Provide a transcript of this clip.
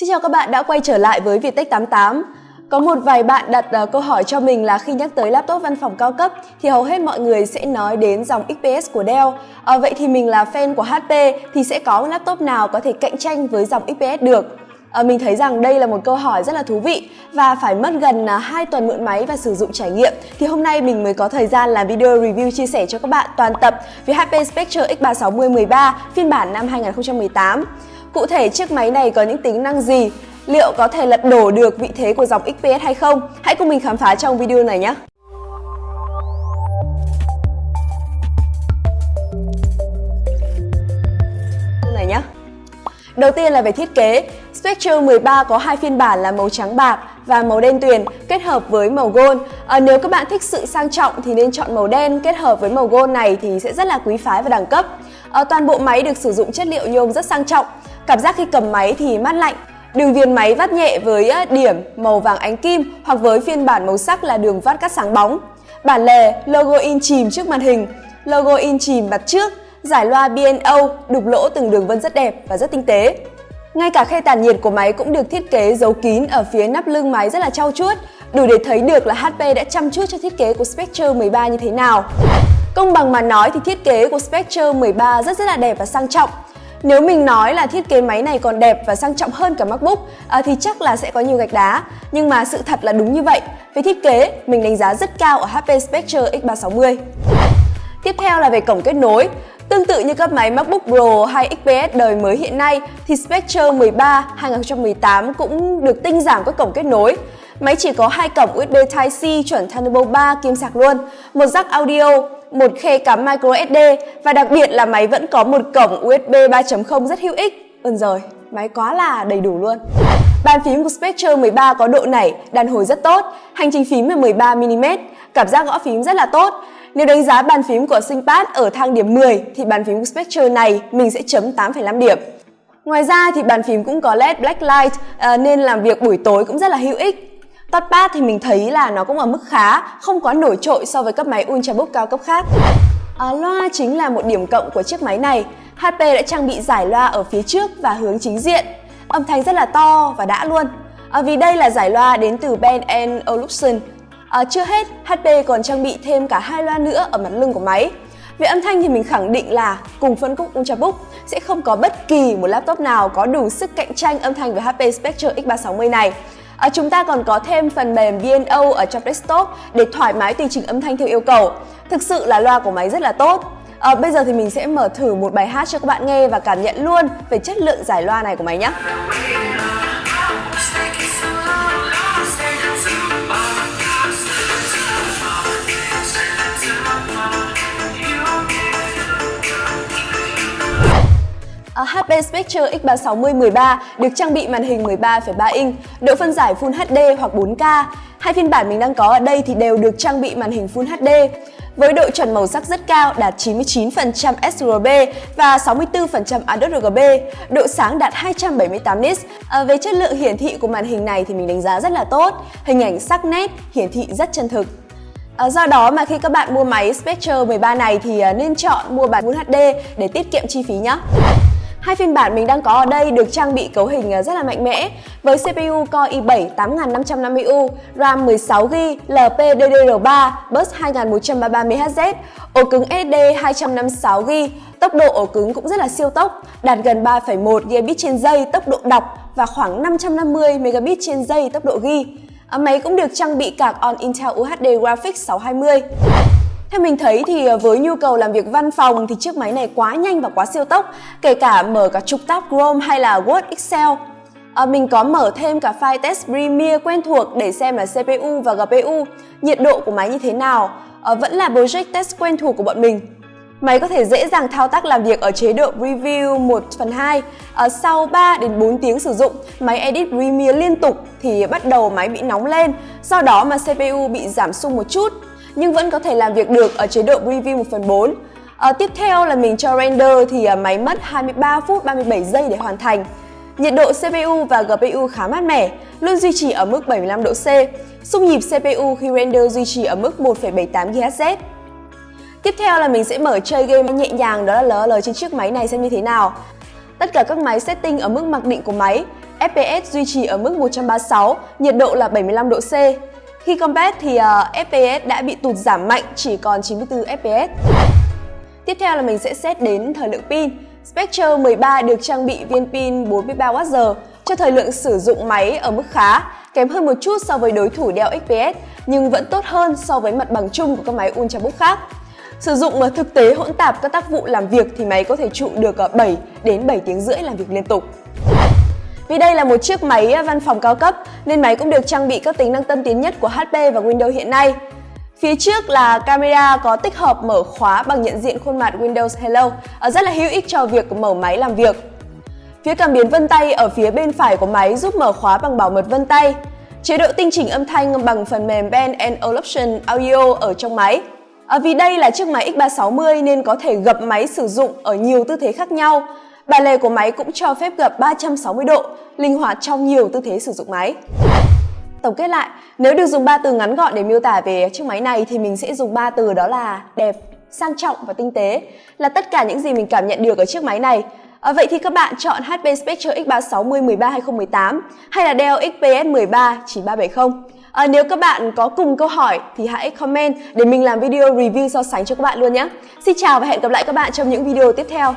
Xin chào các bạn đã quay trở lại với Viettech 88. Có một vài bạn đặt uh, câu hỏi cho mình là khi nhắc tới laptop văn phòng cao cấp thì hầu hết mọi người sẽ nói đến dòng XPS của Dell. À, vậy thì mình là fan của HP thì sẽ có laptop nào có thể cạnh tranh với dòng XPS được? À, mình thấy rằng đây là một câu hỏi rất là thú vị và phải mất gần uh, 2 tuần mượn máy và sử dụng trải nghiệm thì hôm nay mình mới có thời gian làm video review chia sẻ cho các bạn toàn tập về HP Spectre X360 13 phiên bản năm 2018. Cụ thể chiếc máy này có những tính năng gì? Liệu có thể lật đổ được vị thế của dòng XPS hay không? Hãy cùng mình khám phá trong video này nhé! này nhé. Đầu tiên là về thiết kế, Spectre 13 có hai phiên bản là màu trắng bạc và màu đen tuyền kết hợp với màu gold. À, nếu các bạn thích sự sang trọng thì nên chọn màu đen kết hợp với màu gold này thì sẽ rất là quý phái và đẳng cấp. À, toàn bộ máy được sử dụng chất liệu nhôm rất sang trọng. Cảm giác khi cầm máy thì mát lạnh. Đường viền máy vắt nhẹ với điểm màu vàng ánh kim hoặc với phiên bản màu sắc là đường vắt cắt sáng bóng. Bản lề, logo in chìm trước màn hình, logo in chìm mặt trước, giải loa bno đục lỗ từng đường vân rất đẹp và rất tinh tế. Ngay cả khe tản nhiệt của máy cũng được thiết kế giấu kín ở phía nắp lưng máy rất là trau chuốt, đủ để thấy được là HP đã chăm chút cho thiết kế của Spectre 13 như thế nào. Công bằng mà nói thì thiết kế của Spectre 13 rất rất là đẹp và sang trọng. Nếu mình nói là thiết kế máy này còn đẹp và sang trọng hơn cả MacBook à, thì chắc là sẽ có nhiều gạch đá. Nhưng mà sự thật là đúng như vậy. Về thiết kế, mình đánh giá rất cao ở HP Spectre X360. Tiếp theo là về cổng kết nối. Tương tự như các máy MacBook Pro hay XPS đời mới hiện nay thì Spectre 13 2018 cũng được tinh giảm các cổng kết nối. Máy chỉ có hai cổng USB Type-C chuẩn Thunderbolt 3 kim sạc luôn, một jack audio, một khe cắm micro SD và đặc biệt là máy vẫn có một cổng USB 3.0 rất hữu ích. Ơn rồi, máy quá là đầy đủ luôn. Bàn phím của Spectre 13 có độ nảy, đàn hồi rất tốt, hành trình phím là 13mm, cảm giác gõ phím rất là tốt. Nếu đánh giá bàn phím của ThinkPad ở thang điểm 10 thì bàn phím của Spectre này mình sẽ chấm 8,5 điểm. Ngoài ra thì bàn phím cũng có LED Blacklight à, nên làm việc buổi tối cũng rất là hữu ích. Touchpad thì mình thấy là nó cũng ở mức khá, không quá nổi trội so với các máy Ultrabook cao cấp khác. À, loa chính là một điểm cộng của chiếc máy này. HP đã trang bị giải loa ở phía trước và hướng chính diện. Âm thanh rất là to và đã luôn. À, vì đây là giải loa đến từ ben Olufsen. À, chưa hết, HP còn trang bị thêm cả hai loa nữa ở mặt lưng của máy. Về âm thanh thì mình khẳng định là cùng phân khúc Ultrabook sẽ không có bất kỳ một laptop nào có đủ sức cạnh tranh âm thanh với HP Spectre X360 này. À, chúng ta còn có thêm phần mềm VNO ở trong desktop để thoải mái tùy chỉnh âm thanh theo yêu cầu. Thực sự là loa của máy rất là tốt. À, bây giờ thì mình sẽ mở thử một bài hát cho các bạn nghe và cảm nhận luôn về chất lượng giải loa này của máy nhé. HP Spectre X360 13 được trang bị màn hình 13,3 inch, độ phân giải Full HD hoặc 4K. Hai phiên bản mình đang có ở đây thì đều được trang bị màn hình Full HD với độ chuẩn màu sắc rất cao đạt 99% sRGB và 64% ADRGB, độ sáng đạt 278 nits. À, về chất lượng hiển thị của màn hình này thì mình đánh giá rất là tốt, hình ảnh sắc nét, hiển thị rất chân thực. À, do đó mà khi các bạn mua máy Spectre 13 này thì à, nên chọn mua bản Full HD để tiết kiệm chi phí nhé. Hai phiên bản mình đang có ở đây được trang bị cấu hình à, rất là mạnh mẽ với CPU Core i7 8550U, RAM 16GB, LPDDR3, bus 2133MHz, ổ cứng SSD 256GB, tốc độ ổ cứng cũng rất là siêu tốc, đạt gần 3,1 Gbps trên giây tốc độ đọc và khoảng 550 Mbps trên giây tốc độ ghi. Ờ, máy cũng được trang bị card on Intel UHD Graphics 620. Theo mình thấy thì ờ, với nhu cầu làm việc văn phòng thì chiếc máy này quá nhanh và quá siêu tốc, kể cả mở cả trục tab Chrome hay là Word Excel. À, mình có mở thêm cả file test Premiere quen thuộc để xem là CPU và GPU, nhiệt độ của máy như thế nào, à, vẫn là project test quen thuộc của bọn mình. Máy có thể dễ dàng thao tác làm việc ở chế độ Preview 1 phần 2. À, sau 3 đến 4 tiếng sử dụng, máy edit Premiere liên tục thì bắt đầu máy bị nóng lên, do đó mà CPU bị giảm sung một chút nhưng vẫn có thể làm việc được ở chế độ Preview 1 phần 4. À, ờ, tiếp theo là mình cho render thì ờ, máy mất 23 phút 37 giây để hoàn thành. Nhiệt độ CPU và GPU khá mát mẻ, luôn duy trì ở mức 75 độ C. Xung nhịp CPU khi render duy trì ở mức 1,78 GHz. Tiếp theo là mình sẽ mở chơi game nhẹ nhàng đó là LOL trên chiếc máy này xem như thế nào. Tất cả các máy setting ở mức mặc định của máy FPS duy trì ở mức 136, nhiệt độ là 75 độ C. Khi combat thì ờ, uh, FPS đã bị tụt giảm mạnh chỉ còn 94 FPS. Tiếp theo là mình sẽ xét đến thời lượng pin. Spectre 13 được trang bị viên pin 43Wh cho thời lượng sử dụng máy ở mức khá, kém hơn một chút so với đối thủ Dell XPS nhưng vẫn tốt hơn so với mặt bằng chung của các máy Ultrabook khác. Sử dụng thực tế hỗn tạp các tác vụ làm việc thì máy có thể trụ được ờ, 7 đến 7 tiếng rưỡi làm việc liên tục. Vì đây là một chiếc máy à, văn phòng cao cấp nên máy cũng được trang bị các tính năng tân tiến nhất của HP và Windows hiện nay. Phía trước là camera có tích hợp mở khóa bằng nhận diện khuôn mặt Windows Hello, à, rất là hữu ích cho việc mở máy làm việc. Phía cảm biến vân tay ở phía bên phải của máy giúp mở khóa bằng bảo mật vân tay. Chế độ tinh chỉnh âm thanh bằng phần mềm Band Olufsen Audio ở trong máy. À, vì đây là chiếc máy X360 nên có thể gập máy sử dụng ở nhiều tư thế khác nhau. Bà lề của máy cũng cho phép gập 360 độ, linh hoạt trong nhiều tư thế sử dụng máy. Tổng kết lại, nếu được dùng ba từ ngắn gọn để miêu tả về chiếc máy này thì mình sẽ dùng ba từ đó là đẹp, sang trọng và tinh tế là tất cả những gì mình cảm nhận được ở chiếc máy này. À, vậy thì các bạn chọn HP Spectre X360 13 2018 hay là Dell XPS 13 9370? À, nếu các bạn có cùng câu hỏi thì hãy comment để mình làm video review so sánh cho các bạn luôn nhé. Xin chào và hẹn gặp lại các bạn trong những video tiếp theo.